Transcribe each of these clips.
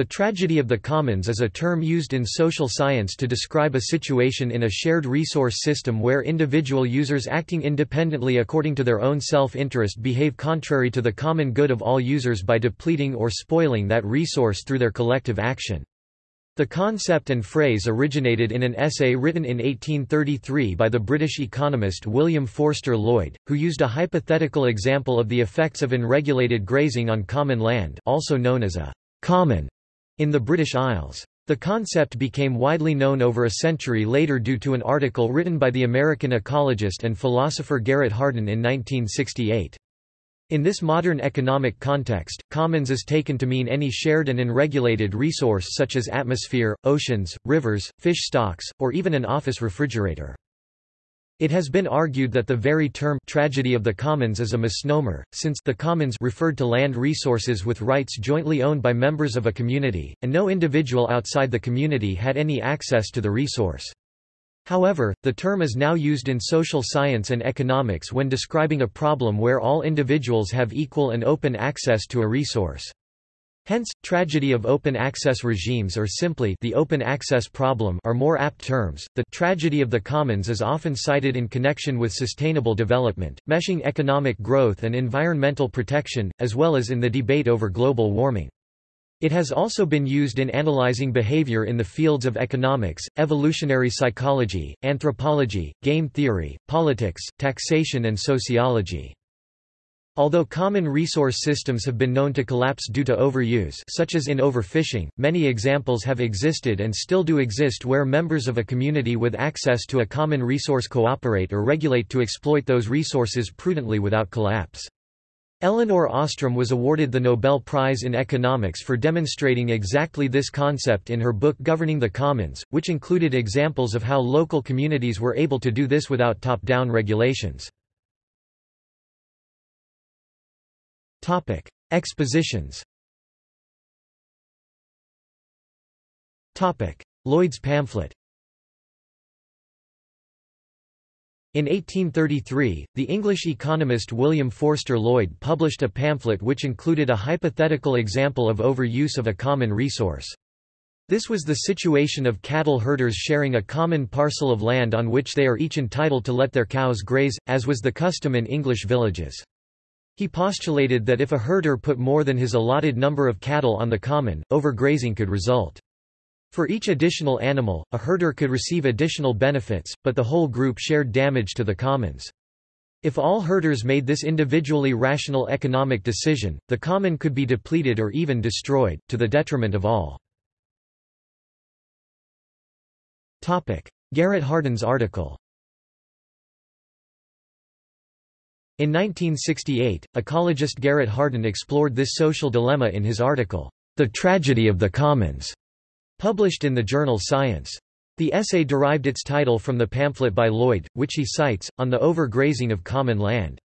The tragedy of the commons is a term used in social science to describe a situation in a shared resource system where individual users acting independently according to their own self-interest behave contrary to the common good of all users by depleting or spoiling that resource through their collective action. The concept and phrase originated in an essay written in 1833 by the British economist William Forster Lloyd, who used a hypothetical example of the effects of unregulated grazing on common land also known as a common in the British Isles. The concept became widely known over a century later due to an article written by the American ecologist and philosopher Garrett Hardin in 1968. In this modern economic context, commons is taken to mean any shared and unregulated resource such as atmosphere, oceans, rivers, fish stocks, or even an office refrigerator. It has been argued that the very term tragedy of the commons is a misnomer, since the commons referred to land resources with rights jointly owned by members of a community, and no individual outside the community had any access to the resource. However, the term is now used in social science and economics when describing a problem where all individuals have equal and open access to a resource. Hence, tragedy of open access regimes or simply the open access problem are more apt terms. The tragedy of the commons is often cited in connection with sustainable development, meshing economic growth and environmental protection, as well as in the debate over global warming. It has also been used in analyzing behavior in the fields of economics, evolutionary psychology, anthropology, game theory, politics, taxation and sociology. Although common resource systems have been known to collapse due to overuse such as in overfishing, many examples have existed and still do exist where members of a community with access to a common resource cooperate or regulate to exploit those resources prudently without collapse. Elinor Ostrom was awarded the Nobel Prize in Economics for demonstrating exactly this concept in her book Governing the Commons, which included examples of how local communities were able to do this without top-down regulations. Topic: Expositions. Topic: Lloyd's pamphlet. In 1833, the English economist William Forster Lloyd published a pamphlet which included a hypothetical example of overuse of a common resource. This was the situation of cattle herders sharing a common parcel of land on which they are each entitled to let their cows graze, as was the custom in English villages. He postulated that if a herder put more than his allotted number of cattle on the common, overgrazing could result. For each additional animal, a herder could receive additional benefits, but the whole group shared damage to the commons. If all herders made this individually rational economic decision, the common could be depleted or even destroyed, to the detriment of all. Garrett Hardin's article In 1968, ecologist Garrett Hardin explored this social dilemma in his article, The Tragedy of the Commons, published in the journal Science. The essay derived its title from the pamphlet by Lloyd, which he cites, on the overgrazing of common land.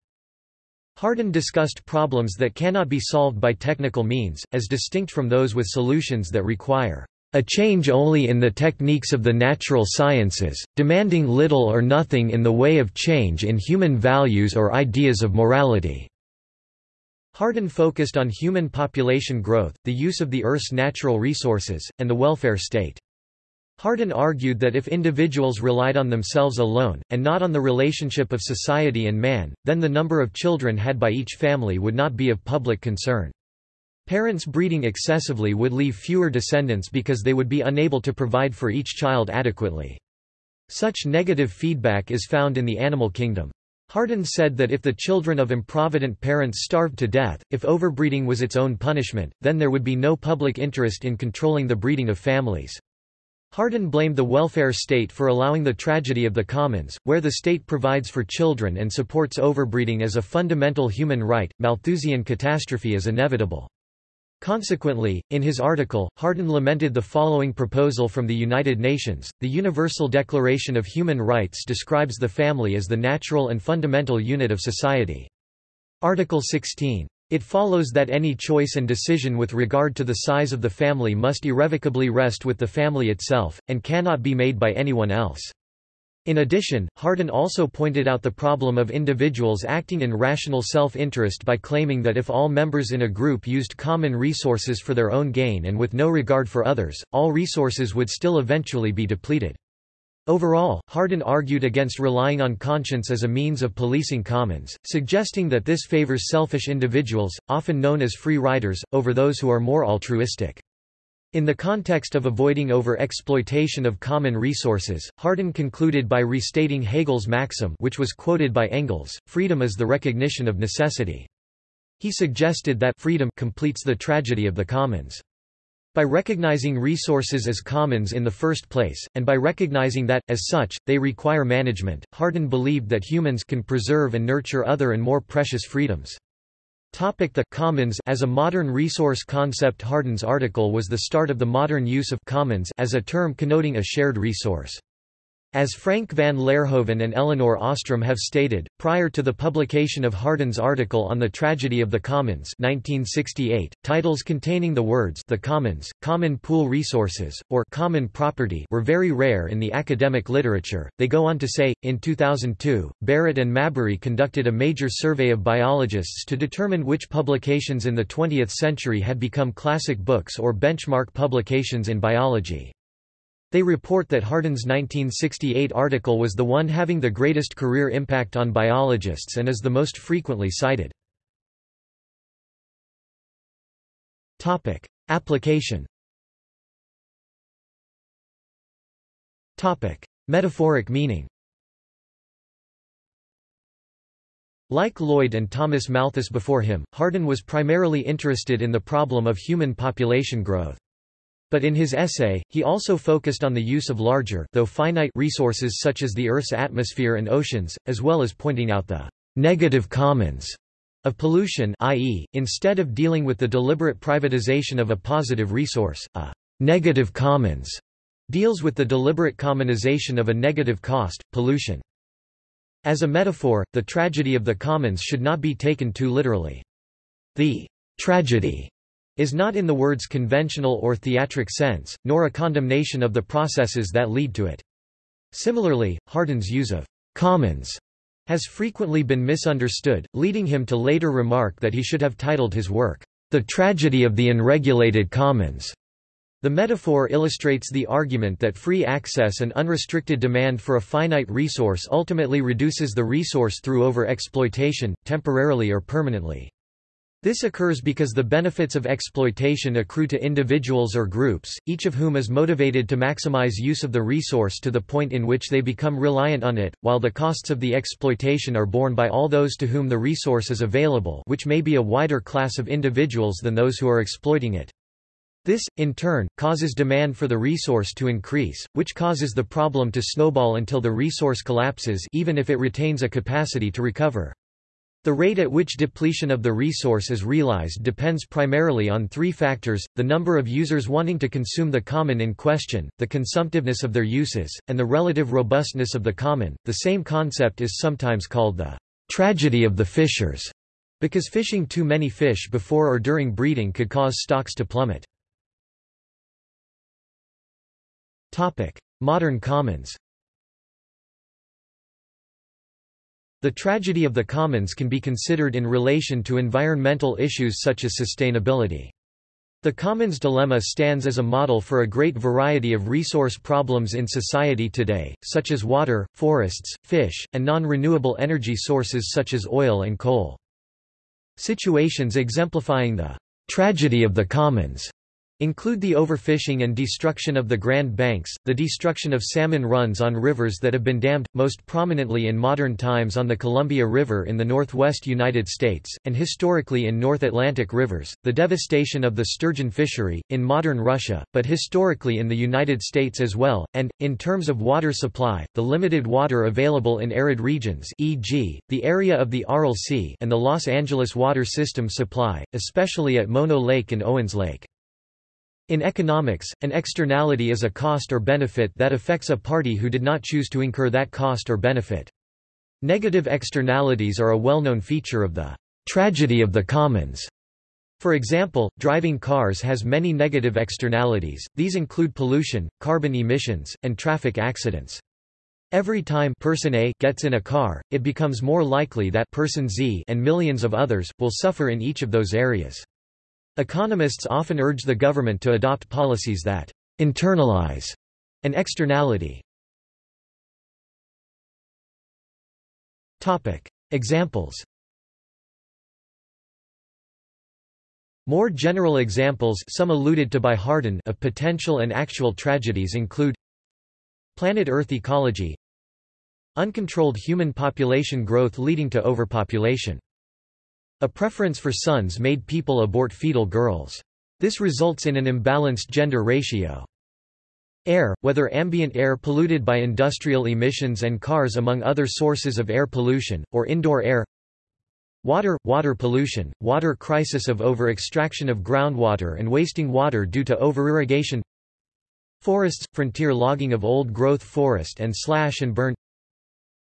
Hardin discussed problems that cannot be solved by technical means, as distinct from those with solutions that require a change only in the techniques of the natural sciences, demanding little or nothing in the way of change in human values or ideas of morality." Hardin focused on human population growth, the use of the Earth's natural resources, and the welfare state. Hardin argued that if individuals relied on themselves alone, and not on the relationship of society and man, then the number of children had by each family would not be of public concern. Parents breeding excessively would leave fewer descendants because they would be unable to provide for each child adequately. Such negative feedback is found in the animal kingdom. Hardin said that if the children of improvident parents starved to death, if overbreeding was its own punishment, then there would be no public interest in controlling the breeding of families. Hardin blamed the welfare state for allowing the tragedy of the commons, where the state provides for children and supports overbreeding as a fundamental human right. Malthusian catastrophe is inevitable. Consequently, in his article, Hardin lamented the following proposal from the United Nations, the Universal Declaration of Human Rights describes the family as the natural and fundamental unit of society. Article 16. It follows that any choice and decision with regard to the size of the family must irrevocably rest with the family itself, and cannot be made by anyone else. In addition, Hardin also pointed out the problem of individuals acting in rational self-interest by claiming that if all members in a group used common resources for their own gain and with no regard for others, all resources would still eventually be depleted. Overall, Hardin argued against relying on conscience as a means of policing commons, suggesting that this favors selfish individuals, often known as free riders, over those who are more altruistic. In the context of avoiding over-exploitation of common resources, Hardin concluded by restating Hegel's maxim which was quoted by Engels, freedom is the recognition of necessity. He suggested that freedom completes the tragedy of the commons. By recognizing resources as commons in the first place, and by recognizing that, as such, they require management, Hardin believed that humans can preserve and nurture other and more precious freedoms. The commons as a modern resource concept Hardin's article was the start of the modern use of commons as a term connoting a shared resource. As Frank van Laerhoven and Elinor Ostrom have stated, prior to the publication of Hardin's article on the tragedy of the commons 1968, titles containing the words the commons, common pool resources, or common property were very rare in the academic literature. They go on to say, in 2002, Barrett and Mabry conducted a major survey of biologists to determine which publications in the 20th century had become classic books or benchmark publications in biology. They report that Hardin's 1968 article was the one having the greatest career impact on biologists and is the most frequently cited. Application Metaphoric meaning Like Lloyd and Thomas Malthus before him, Hardin was primarily interested in the problem of human population growth. But in his essay, he also focused on the use of larger though finite resources such as the Earth's atmosphere and oceans, as well as pointing out the negative commons of pollution i.e., instead of dealing with the deliberate privatization of a positive resource, a negative commons deals with the deliberate commonization of a negative cost, pollution. As a metaphor, the tragedy of the commons should not be taken too literally. The tragedy is not in the word's conventional or theatric sense, nor a condemnation of the processes that lead to it. Similarly, Hardin's use of commons has frequently been misunderstood, leading him to later remark that he should have titled his work, The Tragedy of the Unregulated Commons. The metaphor illustrates the argument that free access and unrestricted demand for a finite resource ultimately reduces the resource through over-exploitation, temporarily or permanently. This occurs because the benefits of exploitation accrue to individuals or groups, each of whom is motivated to maximize use of the resource to the point in which they become reliant on it, while the costs of the exploitation are borne by all those to whom the resource is available which may be a wider class of individuals than those who are exploiting it. This, in turn, causes demand for the resource to increase, which causes the problem to snowball until the resource collapses even if it retains a capacity to recover. The rate at which depletion of the resource is realized depends primarily on three factors, the number of users wanting to consume the common in question, the consumptiveness of their uses, and the relative robustness of the common. The same concept is sometimes called the tragedy of the fishers, because fishing too many fish before or during breeding could cause stocks to plummet. Modern commons The tragedy of the commons can be considered in relation to environmental issues such as sustainability. The commons dilemma stands as a model for a great variety of resource problems in society today, such as water, forests, fish, and non-renewable energy sources such as oil and coal. Situations exemplifying the tragedy of the commons Include the overfishing and destruction of the Grand Banks, the destruction of salmon runs on rivers that have been dammed, most prominently in modern times on the Columbia River in the northwest United States, and historically in North Atlantic rivers, the devastation of the sturgeon fishery, in modern Russia, but historically in the United States as well, and, in terms of water supply, the limited water available in arid regions e.g., the area of the Aral Sea and the Los Angeles water system supply, especially at Mono Lake and Owens Lake. In economics, an externality is a cost or benefit that affects a party who did not choose to incur that cost or benefit. Negative externalities are a well-known feature of the tragedy of the commons. For example, driving cars has many negative externalities, these include pollution, carbon emissions, and traffic accidents. Every time person A gets in a car, it becomes more likely that person Z and millions of others, will suffer in each of those areas. Economists often urge the government to adopt policies that internalize an externality. Topic. Examples More general examples some alluded to by Hardin of potential and actual tragedies include Planet Earth ecology Uncontrolled human population growth leading to overpopulation. A preference for sons made people abort fetal girls. This results in an imbalanced gender ratio. Air, whether ambient air polluted by industrial emissions and cars among other sources of air pollution, or indoor air Water, water pollution, water crisis of over-extraction of groundwater and wasting water due to over-irrigation Forests, frontier logging of old-growth forest and slash and burn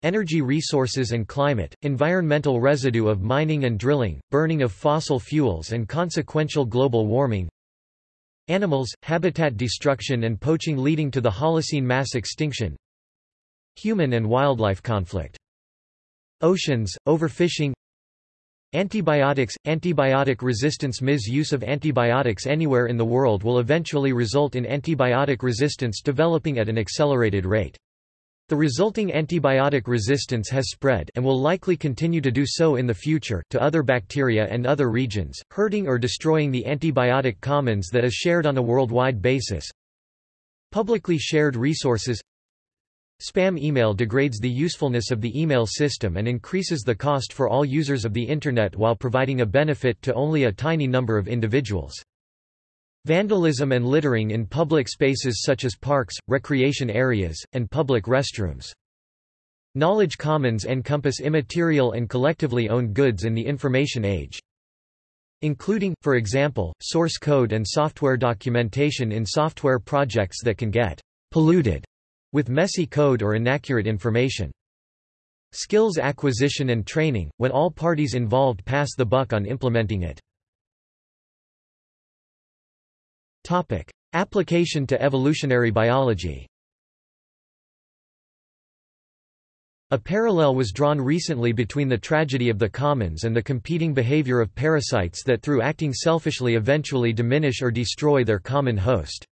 Energy resources and climate, environmental residue of mining and drilling, burning of fossil fuels and consequential global warming. Animals, habitat destruction and poaching leading to the Holocene mass extinction. Human and wildlife conflict. Oceans, overfishing. Antibiotics – Antibiotic resistance Misuse of antibiotics anywhere in the world will eventually result in antibiotic resistance developing at an accelerated rate. The resulting antibiotic resistance has spread and will likely continue to do so in the future to other bacteria and other regions, hurting or destroying the antibiotic commons that is shared on a worldwide basis. Publicly shared resources Spam email degrades the usefulness of the email system and increases the cost for all users of the Internet while providing a benefit to only a tiny number of individuals. Vandalism and littering in public spaces such as parks, recreation areas, and public restrooms. Knowledge commons encompass immaterial and collectively owned goods in the information age. Including, for example, source code and software documentation in software projects that can get polluted with messy code or inaccurate information. Skills acquisition and training, when all parties involved pass the buck on implementing it. Topic. Application to evolutionary biology A parallel was drawn recently between the tragedy of the commons and the competing behavior of parasites that through acting selfishly eventually diminish or destroy their common host.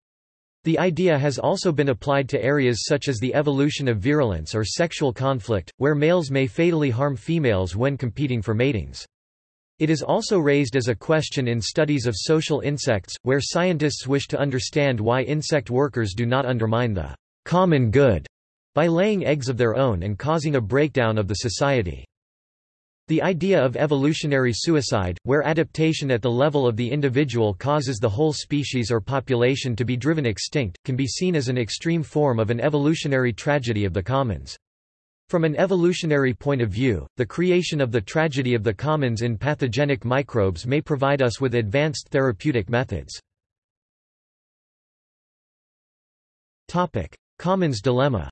The idea has also been applied to areas such as the evolution of virulence or sexual conflict, where males may fatally harm females when competing for matings. It is also raised as a question in studies of social insects, where scientists wish to understand why insect workers do not undermine the common good by laying eggs of their own and causing a breakdown of the society. The idea of evolutionary suicide, where adaptation at the level of the individual causes the whole species or population to be driven extinct, can be seen as an extreme form of an evolutionary tragedy of the commons. From an evolutionary point of view, the creation of the tragedy of the commons in pathogenic microbes may provide us with advanced therapeutic methods. Commons dilemma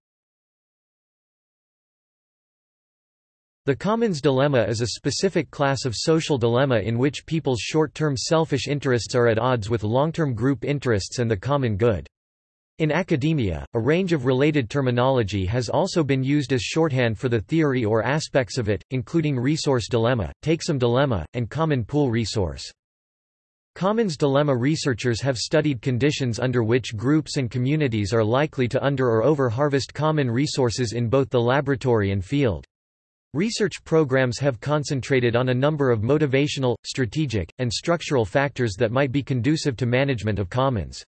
The commons dilemma is a specific class of social dilemma in which people's short-term selfish interests are at odds with long-term group interests and the common good. In academia, a range of related terminology has also been used as shorthand for the theory or aspects of it, including resource dilemma, takesome dilemma, and common pool resource. Commons dilemma researchers have studied conditions under which groups and communities are likely to under or over-harvest common resources in both the laboratory and field. Research programs have concentrated on a number of motivational, strategic, and structural factors that might be conducive to management of commons.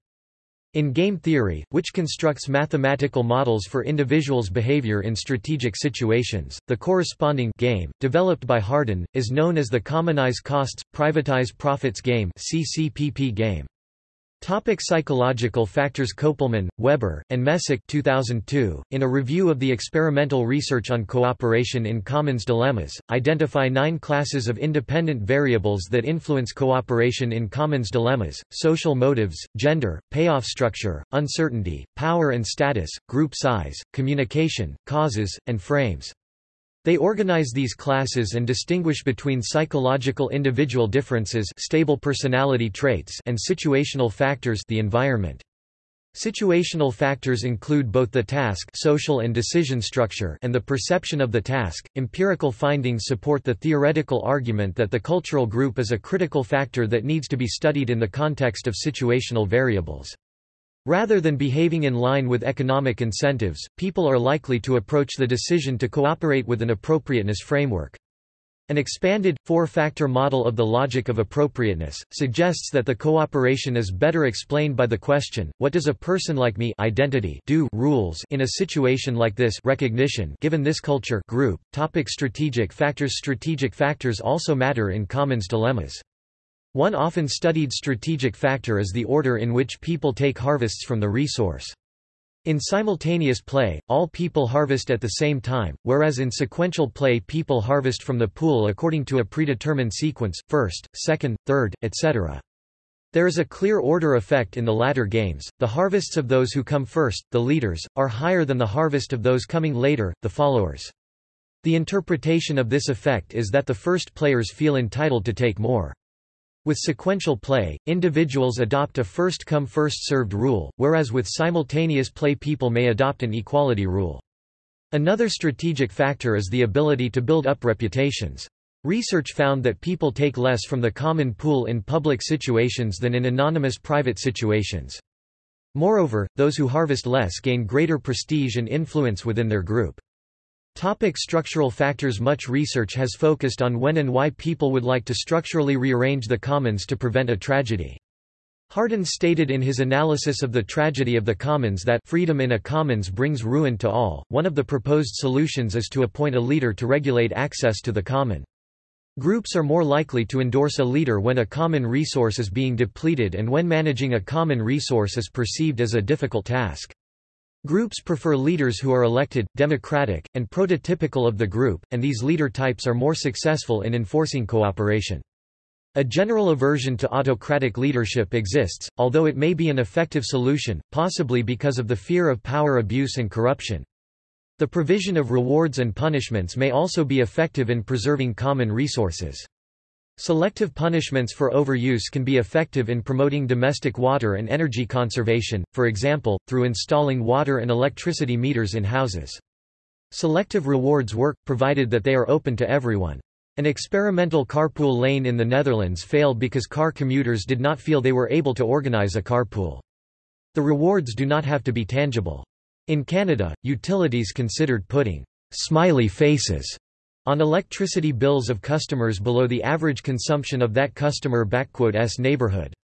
In game theory, which constructs mathematical models for individuals' behavior in strategic situations, the corresponding game, developed by Hardin, is known as the Commonize Costs, Privatize Profits game CCPP game. Topic psychological factors Kopelman, Weber, and Messick 2002, in a review of the experimental research on cooperation in commons dilemmas, identify nine classes of independent variables that influence cooperation in commons dilemmas, social motives, gender, payoff structure, uncertainty, power and status, group size, communication, causes, and frames. They organize these classes and distinguish between psychological individual differences stable personality traits and situational factors the environment. Situational factors include both the task social and decision structure and the perception of the task. Empirical findings support the theoretical argument that the cultural group is a critical factor that needs to be studied in the context of situational variables. Rather than behaving in line with economic incentives, people are likely to approach the decision to cooperate with an appropriateness framework. An expanded, four-factor model of the logic of appropriateness, suggests that the cooperation is better explained by the question, what does a person like me identity do rules in a situation like this recognition given this culture group. Topic strategic factors Strategic factors also matter in commons dilemmas. One often studied strategic factor is the order in which people take harvests from the resource. In simultaneous play, all people harvest at the same time, whereas in sequential play people harvest from the pool according to a predetermined sequence, first, second, third, etc. There is a clear order effect in the latter games, the harvests of those who come first, the leaders, are higher than the harvest of those coming later, the followers. The interpretation of this effect is that the first players feel entitled to take more. With sequential play, individuals adopt a first-come first-served rule, whereas with simultaneous play people may adopt an equality rule. Another strategic factor is the ability to build up reputations. Research found that people take less from the common pool in public situations than in anonymous private situations. Moreover, those who harvest less gain greater prestige and influence within their group. Topic structural factors Much research has focused on when and why people would like to structurally rearrange the commons to prevent a tragedy. Hardin stated in his analysis of the tragedy of the commons that freedom in a commons brings ruin to all. One of the proposed solutions is to appoint a leader to regulate access to the common. Groups are more likely to endorse a leader when a common resource is being depleted and when managing a common resource is perceived as a difficult task. Groups prefer leaders who are elected, democratic, and prototypical of the group, and these leader types are more successful in enforcing cooperation. A general aversion to autocratic leadership exists, although it may be an effective solution, possibly because of the fear of power abuse and corruption. The provision of rewards and punishments may also be effective in preserving common resources. Selective punishments for overuse can be effective in promoting domestic water and energy conservation, for example, through installing water and electricity meters in houses. Selective rewards work, provided that they are open to everyone. An experimental carpool lane in the Netherlands failed because car commuters did not feel they were able to organize a carpool. The rewards do not have to be tangible. In Canada, utilities considered putting smiley faces on electricity bills of customers below the average consumption of that customer s neighborhood.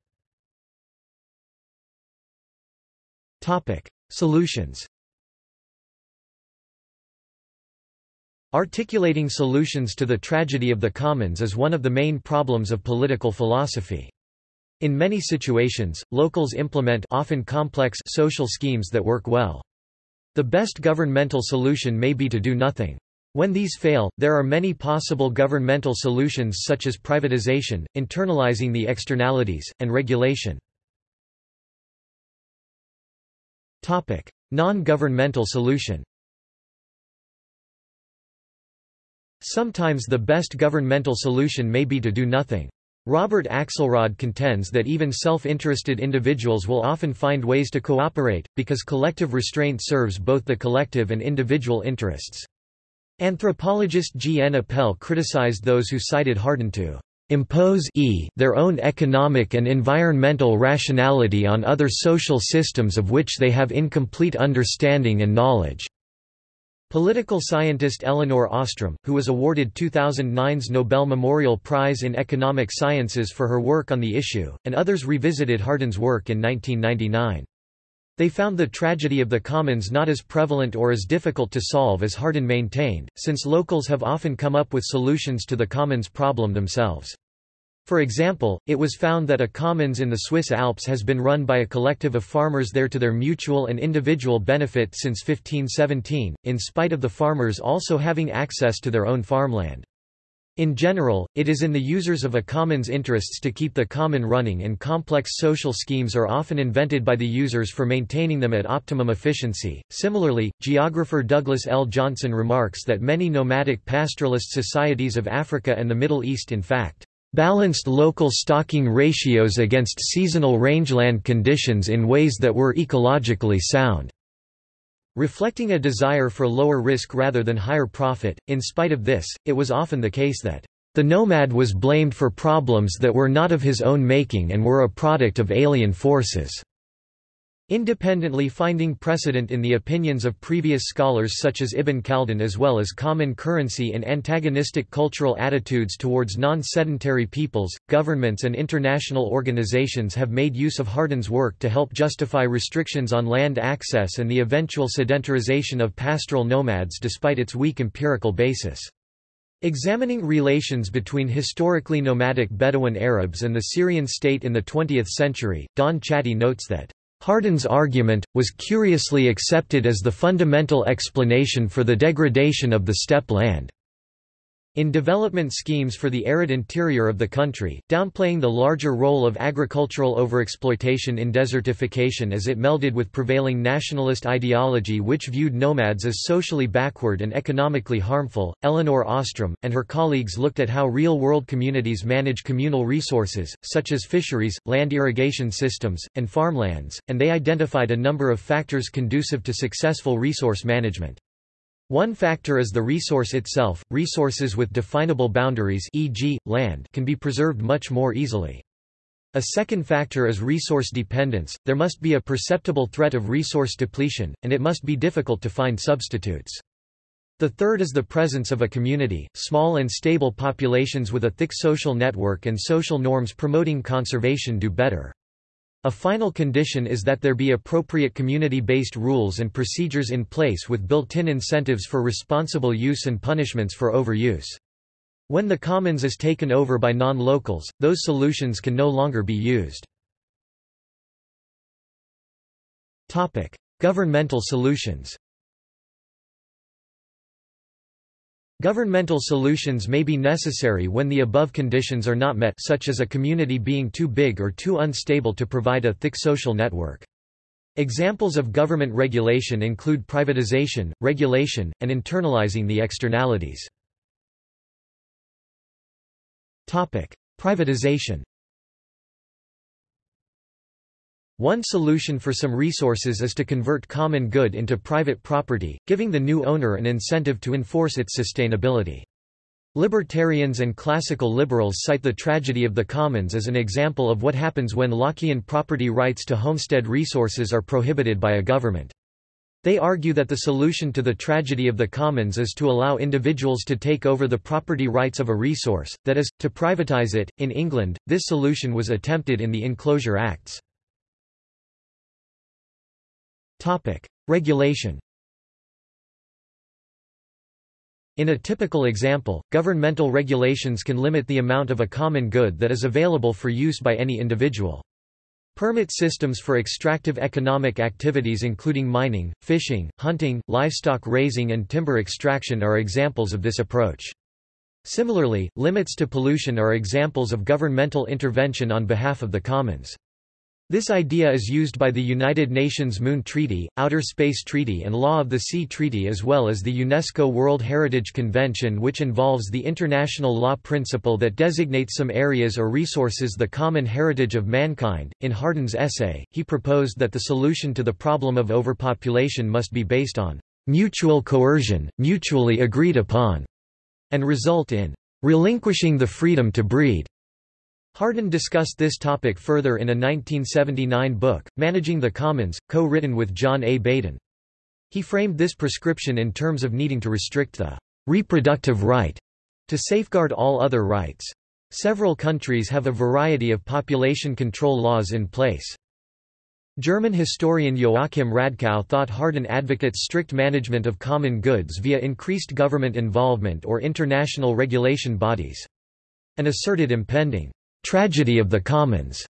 Solutions Articulating solutions to the tragedy of the commons is one of the main problems of political philosophy. In many situations, locals implement often complex social schemes that work well. The best governmental solution may be to do nothing. When these fail, there are many possible governmental solutions such as privatization, internalizing the externalities, and regulation. Non-governmental solution Sometimes the best governmental solution may be to do nothing. Robert Axelrod contends that even self-interested individuals will often find ways to cooperate, because collective restraint serves both the collective and individual interests. Anthropologist G. N. Appell criticized those who cited Hardin to impose e their own economic and environmental rationality on other social systems of which they have incomplete understanding and knowledge. Political scientist Elinor Ostrom, who was awarded 2009's Nobel Memorial Prize in Economic Sciences for her work on the issue, and others revisited Hardin's work in 1999. They found the tragedy of the commons not as prevalent or as difficult to solve as Hardin maintained, since locals have often come up with solutions to the commons problem themselves. For example, it was found that a commons in the Swiss Alps has been run by a collective of farmers there to their mutual and individual benefit since 1517, in spite of the farmers also having access to their own farmland. In general, it is in the users of a common's interests to keep the common running and complex social schemes are often invented by the users for maintaining them at optimum efficiency. Similarly, geographer Douglas L. Johnson remarks that many nomadic pastoralist societies of Africa and the Middle East in fact balanced local stocking ratios against seasonal rangeland conditions in ways that were ecologically sound. Reflecting a desire for lower risk rather than higher profit, in spite of this, it was often the case that the nomad was blamed for problems that were not of his own making and were a product of alien forces. Independently finding precedent in the opinions of previous scholars such as Ibn Khaldun as well as common currency in antagonistic cultural attitudes towards non-sedentary peoples, governments and international organizations have made use of Hardin's work to help justify restrictions on land access and the eventual sedentarization of pastoral nomads despite its weak empirical basis. Examining relations between historically nomadic Bedouin Arabs and the Syrian state in the 20th century, Dawn Chatty notes that Hardin's argument, was curiously accepted as the fundamental explanation for the degradation of the steppe land. In development schemes for the arid interior of the country, downplaying the larger role of agricultural overexploitation in desertification as it melded with prevailing nationalist ideology which viewed nomads as socially backward and economically harmful, Elinor Ostrom, and her colleagues looked at how real-world communities manage communal resources, such as fisheries, land irrigation systems, and farmlands, and they identified a number of factors conducive to successful resource management. One factor is the resource itself. Resources with definable boundaries, e.g., land, can be preserved much more easily. A second factor is resource dependence. There must be a perceptible threat of resource depletion, and it must be difficult to find substitutes. The third is the presence of a community, small and stable populations with a thick social network and social norms promoting conservation do better. A final condition is that there be appropriate community-based rules and procedures in place with built-in incentives for responsible use and punishments for overuse. When the commons is taken over by non-locals, those solutions can no longer be used. Governmental solutions Governmental solutions may be necessary when the above conditions are not met such as a community being too big or too unstable to provide a thick social network. Examples of government regulation include privatization, regulation, and internalizing the externalities. Privatization One solution for some resources is to convert common good into private property, giving the new owner an incentive to enforce its sustainability. Libertarians and classical liberals cite the tragedy of the commons as an example of what happens when Lockean property rights to homestead resources are prohibited by a government. They argue that the solution to the tragedy of the commons is to allow individuals to take over the property rights of a resource, that is, to privatize it. In England, this solution was attempted in the Enclosure Acts. Topic: Regulation. In a typical example, governmental regulations can limit the amount of a common good that is available for use by any individual. Permit systems for extractive economic activities including mining, fishing, hunting, livestock raising and timber extraction are examples of this approach. Similarly, limits to pollution are examples of governmental intervention on behalf of the commons. This idea is used by the United Nations Moon Treaty, Outer Space Treaty and Law of the Sea Treaty as well as the UNESCO World Heritage Convention which involves the international law principle that designates some areas or resources the common heritage of mankind. In Hardin's essay, he proposed that the solution to the problem of overpopulation must be based on mutual coercion, mutually agreed upon, and result in relinquishing the freedom to breed. Hardin discussed this topic further in a 1979 book, Managing the Commons, co-written with John A. Baden. He framed this prescription in terms of needing to restrict the reproductive right to safeguard all other rights. Several countries have a variety of population control laws in place. German historian Joachim Radkau thought Hardin advocates strict management of common goods via increased government involvement or international regulation bodies. And asserted impending tragedy of the commons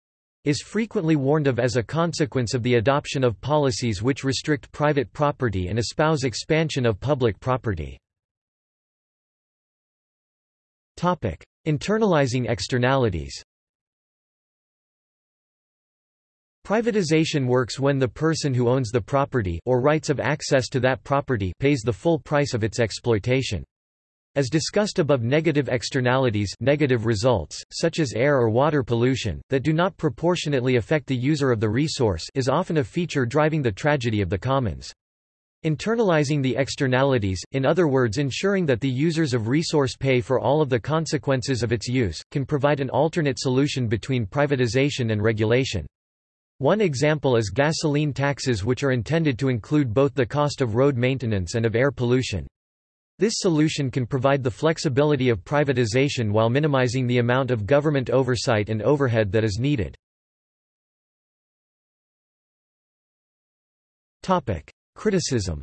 is frequently warned of as a consequence of the adoption of policies which restrict private property and espouse expansion of public property. Topic: Internalizing externalities Privatization works when the person who owns the property or rights of access to that property pays the full price of its exploitation. As discussed above negative externalities negative results, such as air or water pollution, that do not proportionately affect the user of the resource is often a feature driving the tragedy of the commons. Internalizing the externalities, in other words ensuring that the users of resource pay for all of the consequences of its use, can provide an alternate solution between privatization and regulation. One example is gasoline taxes which are intended to include both the cost of road maintenance and of air pollution. This solution can provide the flexibility of privatization while minimizing the amount of government oversight and overhead that is needed. Criticism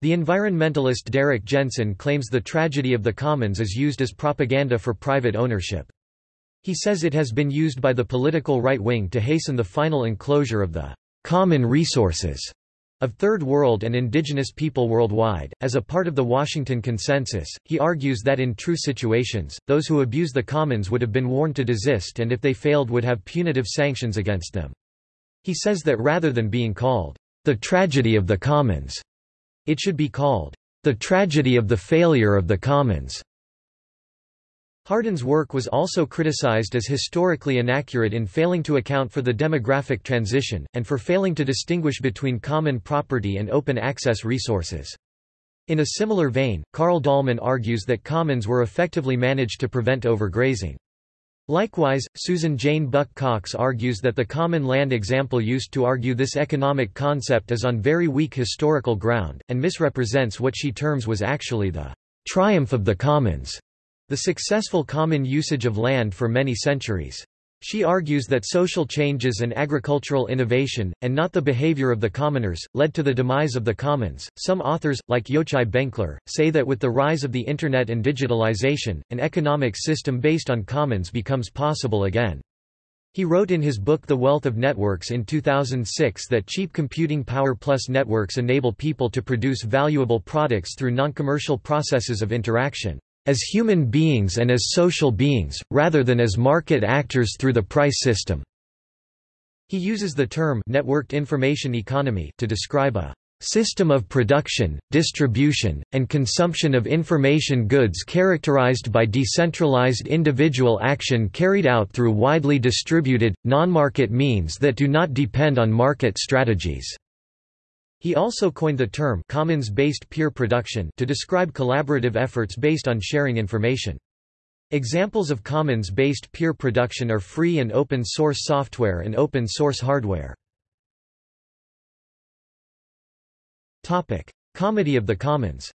The environmentalist Derrick Jensen claims the tragedy of the commons is used as propaganda for private ownership. He says it has been used by the political right wing to hasten the final enclosure of the common resources of Third World and indigenous people worldwide. As a part of the Washington Consensus, he argues that in true situations, those who abuse the commons would have been warned to desist and if they failed would have punitive sanctions against them. He says that rather than being called, the tragedy of the commons, it should be called, the tragedy of the failure of the commons. Hardin's work was also criticized as historically inaccurate in failing to account for the demographic transition, and for failing to distinguish between common property and open access resources. In a similar vein, Carl Dahlman argues that commons were effectively managed to prevent overgrazing. Likewise, Susan Jane Buck Cox argues that the common land example used to argue this economic concept is on very weak historical ground, and misrepresents what she terms was actually the triumph of the commons the successful common usage of land for many centuries. She argues that social changes and agricultural innovation, and not the behavior of the commoners, led to the demise of the commons. Some authors, like Yochai Benkler, say that with the rise of the Internet and digitalization, an economic system based on commons becomes possible again. He wrote in his book The Wealth of Networks in 2006 that cheap computing power plus networks enable people to produce valuable products through non-commercial processes of interaction as human beings and as social beings, rather than as market actors through the price system." He uses the term networked information economy to describe a system of production, distribution, and consumption of information goods characterized by decentralized individual action carried out through widely distributed, non-market means that do not depend on market strategies. He also coined the term commons-based peer production to describe collaborative efforts based on sharing information. Examples of commons-based peer production are free and open source software and open source hardware. Topic: Comedy of the Commons.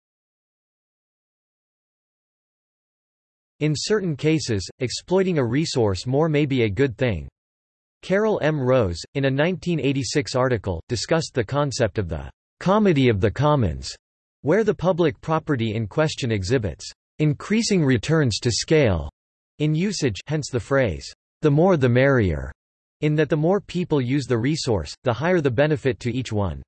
In certain cases, exploiting a resource more may be a good thing. Carol M. Rose, in a 1986 article, discussed the concept of the comedy of the commons, where the public property in question exhibits increasing returns to scale in usage hence the phrase, the more the merrier, in that the more people use the resource, the higher the benefit to each one.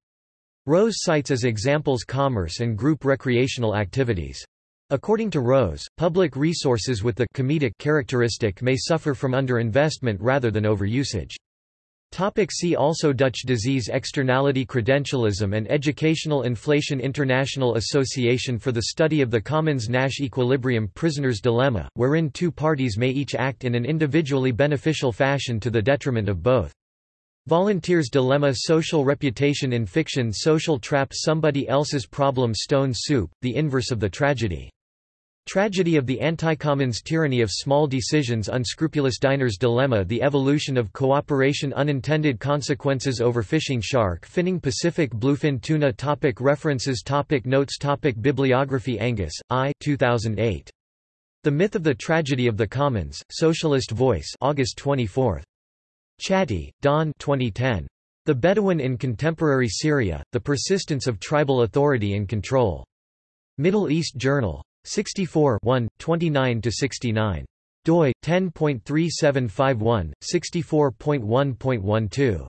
Rose cites as examples commerce and group recreational activities. According to Rose, public resources with the comedic characteristic may suffer from underinvestment rather than overusage. Topic see also Dutch disease Externality Credentialism and Educational Inflation International Association for the Study of the Commons Nash Equilibrium Prisoner's Dilemma, wherein two parties may each act in an individually beneficial fashion to the detriment of both. Volunteer's Dilemma Social Reputation in Fiction Social Trap Somebody Else's Problem Stone Soup, the inverse of the tragedy Tragedy of the Anti-Commons Tyranny of Small Decisions Unscrupulous Diner's Dilemma The Evolution of Cooperation Unintended Consequences Overfishing Shark Finning Pacific Bluefin Tuna topic References topic Notes topic Bibliography Angus, I 2008. The Myth of the Tragedy of the Commons, Socialist Voice August 24. Chatty, Dawn 2010. The Bedouin in Contemporary Syria, The Persistence of Tribal Authority and Control. Middle East Journal. 64 1, 29–69. doi, 10.3751, 64.1.12.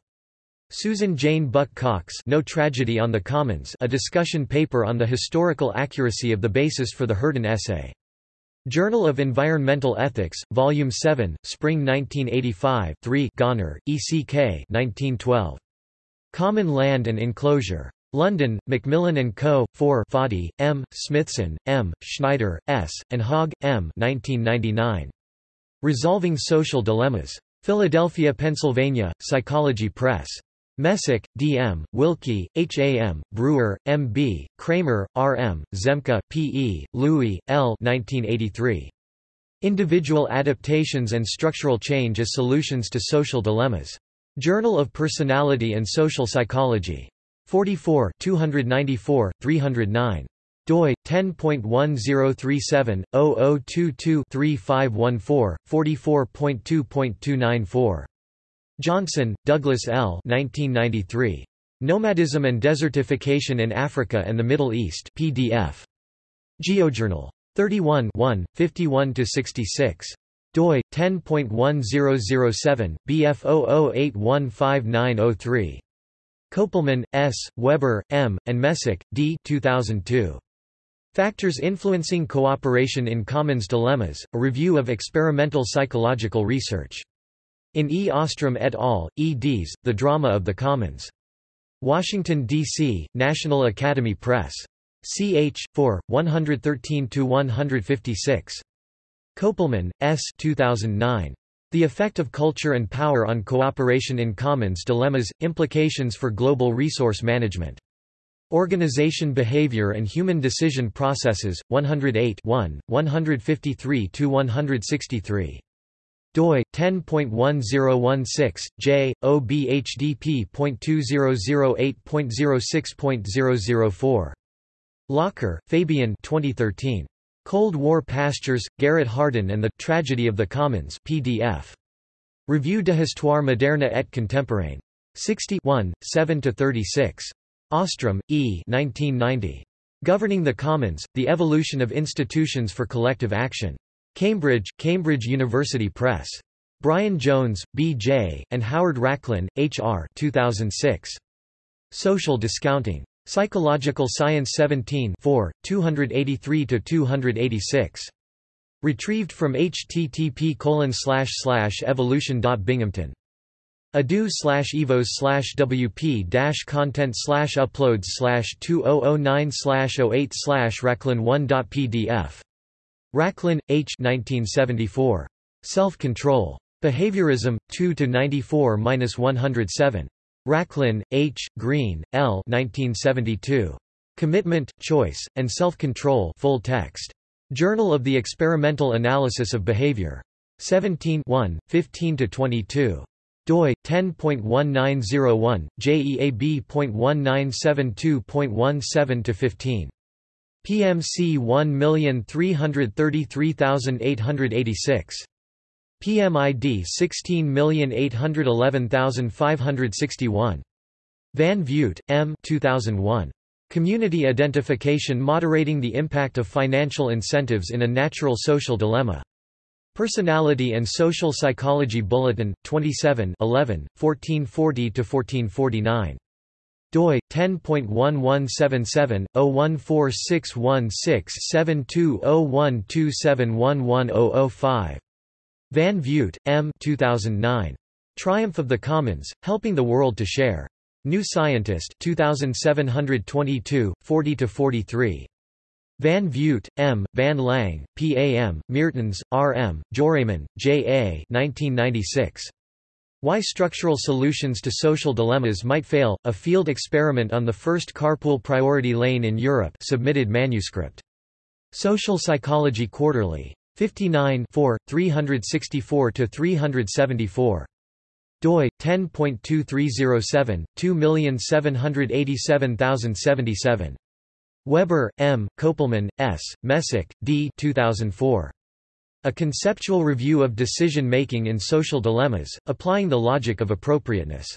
Susan Jane Buck Cox No Tragedy on the Commons a discussion paper on the historical accuracy of the basis for the Hardin essay. Journal of Environmental Ethics, Volume 7, Spring 1985 3 Gonner, E. C. K. 1912. Common Land and Enclosure. London, Macmillan and Co. 4 Foddy, M., Smithson, M., Schneider, S., and Hogg, M. 1999. Resolving Social Dilemmas. Philadelphia, Pennsylvania, Psychology Press. Messick, D. M., Wilkie, H. A. M., Brewer, M. B., Kramer, R. M., Zemke, P. E., Louis, L. 1983. Individual Adaptations and Structural Change as Solutions to Social Dilemmas. Journal of Personality and Social Psychology. 44 294, 309 doi 10.1037/0022-3514 44.2.294 Johnson, Douglas L. 1993. Nomadism and Desertification in Africa and the Middle East PDF. GeoJournal. 31 51-66 doi 10.1007 bf00815903 Kopelman, S., Weber, M., and Messick, D. 2002. Factors Influencing Cooperation in Commons Dilemmas, a review of experimental psychological research. In E. Ostrom et al., eds, The Drama of the Commons. Washington, D.C., National Academy Press. ch. 4, 113–156. Kopelman, S. 2009. The Effect of Culture and Power on Cooperation in Commons Dilemmas – Implications for Global Resource Management. Organization Behavior and Human Decision Processes, 108 153–163 doi 10.1016 j obhdp.2008.06.004 Locher, Fabien 2013 Cold War Pastures, Garrett Hardin and the Tragedy of the Commons PDF. Revue de Histoire moderne et contemporaine. 60 7–36. Ostrom, E. 1990. Governing the Commons, The Evolution of Institutions for Collective Action. Cambridge, Cambridge University Press. Brian Jones, B. J., and Howard Rachlin, H. R. 2006. Social Discounting. Psychological Science 17 283–286. Retrieved from http evolution.binghamton. edu slash evos slash wp dash content slash uploads slash 2009 slash 08 slash rachlin1.pdf. Rachlin, H. 1974. Self-Control. Behaviorism, 2–94–107. Rachlin, H., Green, L. 1972. Commitment, Choice, and Self-Control full text. Journal of the Experimental Analysis of Behavior. 17 15–22 doi 10.1901 JEAB.1972.17 to 15 PMC 1333886 PMID 16811561. Van Vugt, M. 2001. Community Identification Moderating the Impact of Financial Incentives in a Natural Social Dilemma. Personality and Social Psychology Bulletin, 27 11, 1440–1449 doi 10.1176/01461672012711005 Van Vugt, M. 2009. Triumph of the Commons, Helping the World to Share. New Scientist 2722, 40–43. Van Vugt, M., Van Lange, P. A. M., Meertens, R. M., Joireman, J. A. 1996. Why Structural Solutions to Social Dilemmas Might Fail, a field experiment on the first carpool priority lane in Europe submitted manuscript. Social Psychology Quarterly. 59 364–374. doi 10.2307 2787077. Weber, M., Kopelman, S., Messick, D. 2004. A Conceptual Review of Decision-Making in Social Dilemmas, Applying the Logic of Appropriateness.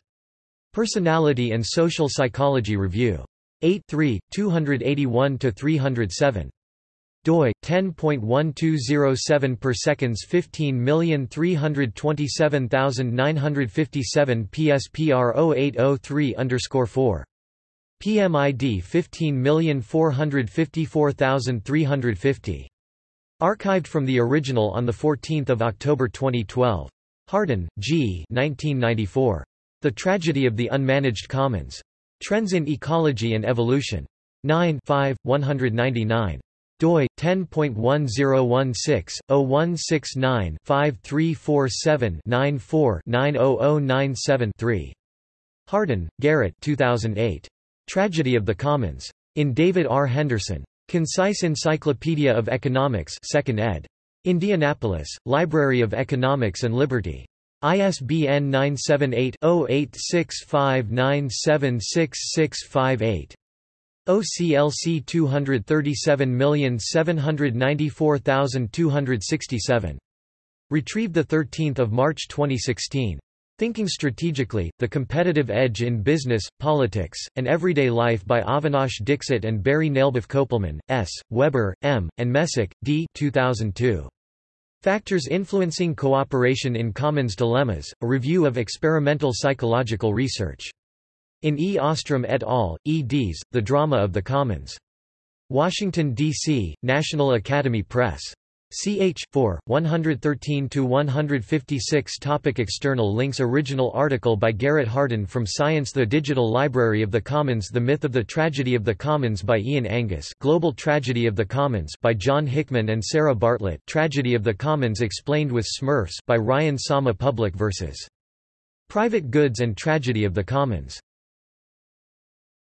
Personality and Social Psychology Review. 8 3, 281–307 doi 10.1207 per seconds 15327957 PSPR 0803 underscore 4 PMID 15454350 Archived from the original on 14 October 2012. Hardin, G. 1994. The Tragedy of the Unmanaged Commons. Trends in Ecology and Evolution. 9 5, 199 doi 10.1016/0169-5347-94-90097-3. Hardin, Garrett 2008. Tragedy of the Commons. In David R. Henderson. Concise Encyclopedia of Economics 2nd ed. Indianapolis, Library of Economics and Liberty. ISBN 978 0865976658. OCLC 237794267. Retrieved 13 March 2016. Thinking Strategically, The Competitive Edge in Business, Politics, and Everyday Life by Avinash Dixit and Barry Nalebuff Kopelman, S., Weber, M., and Messick, D. 2002. Factors Influencing Cooperation in Commons Dilemmas, a review of experimental psychological research. In E. Ostrom et al., eds. The Drama of the Commons. Washington, D.C., National Academy Press. Ch. 4, 113–156 Topic External links Original article by Garrett Hardin from Science The Digital Library of the Commons The Myth of the Tragedy of the Commons by Ian Angus Global Tragedy of the Commons by John Hickman and Sarah Bartlett Tragedy of the Commons Explained with Smurfs by Ryan Somma Public vs. Private Goods and Tragedy of the Commons